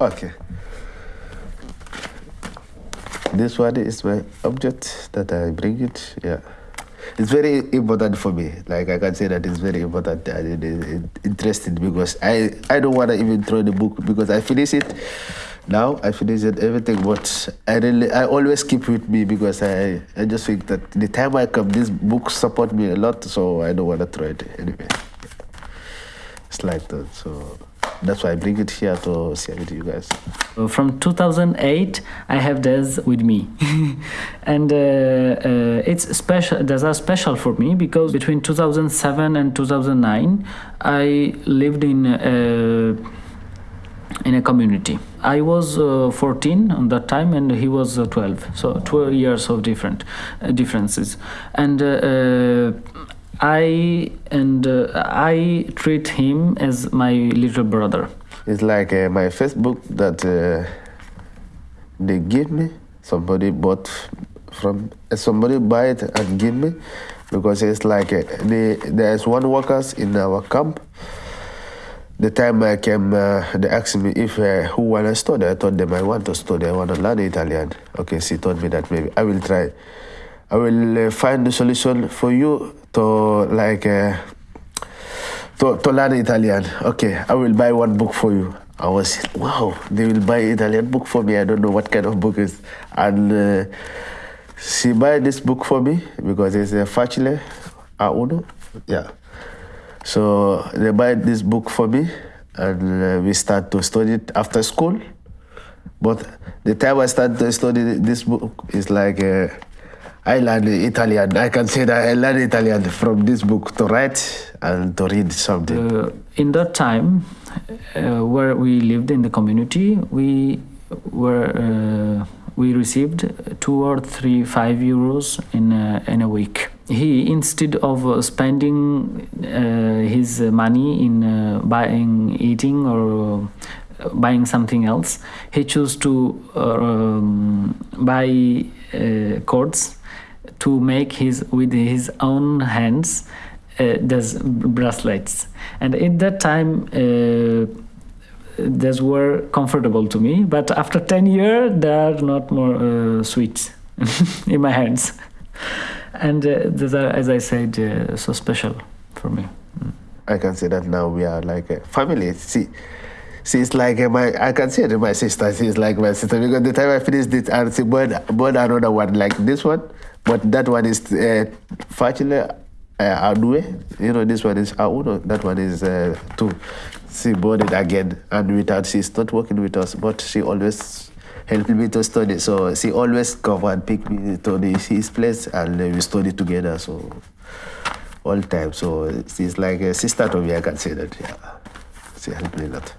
Okay. This one is my object that I bring it. Yeah. It's very important for me. Like I can say that it's very important and it is interesting because I, I don't want to even throw the book because I finish it now. I finish it everything, but I really I always keep with me because I, I just think that the time I come, this book support me a lot, so I don't want to throw it anyway. It's like that. So that's why I bring it here to share with you guys. From 2008, I have this with me, and uh, uh, it's special. These are special for me because between 2007 and 2009, I lived in. Uh, in a community. I was uh, 14 on that time, and he was uh, 12. So 12 years of different uh, differences, and uh, uh, I and uh, I treat him as my little brother. It's like uh, my Facebook that uh, they give me. Somebody bought from uh, somebody buy it and give me because it's like uh, there's one workers in our camp. The time I came, uh, they asked me if who wanna study. I told them I want to study. I want to learn Italian. Okay, she told me that maybe I will try. I will uh, find the solution for you to like. Uh, to, to learn Italian. Okay, I will buy one book for you. I was, wow, they will buy Italian book for me. I don't know what kind of book is. And uh, she buy this book for me because it's a facile a uno. Yeah. So they buy this book for me and uh, we start to study it after school. But the time I start to study this book is like uh, I learned Italian. I can say that I learned Italian from this book to write and to read something. Uh, in that time, uh, where we lived in the community, we were uh, we received two or three five euros in a, in a week. He instead of uh, spending uh, his money in uh, buying eating or uh, buying something else, he chose to um, buy uh, cords to make his with his own hands uh, those bracelets and at that time uh, those were comfortable to me but after 10 years they are not more uh, sweet in my hands and uh, are as i said uh, so special for me I can say that now we are like a family. See, she's like uh, my. I can say that my sister. She's like my sister because the time I finished it, and she bought bought another one like this one, but that one is uh, facile uh, adue. You know, this one is auno. That one is uh, two. She it again, and without she's not working with us, but she always helped me to study. So she always come and pick me to his place, and uh, we study together. So all time. So she's like a sister to me. I can say that. Yeah, she helped me a lot.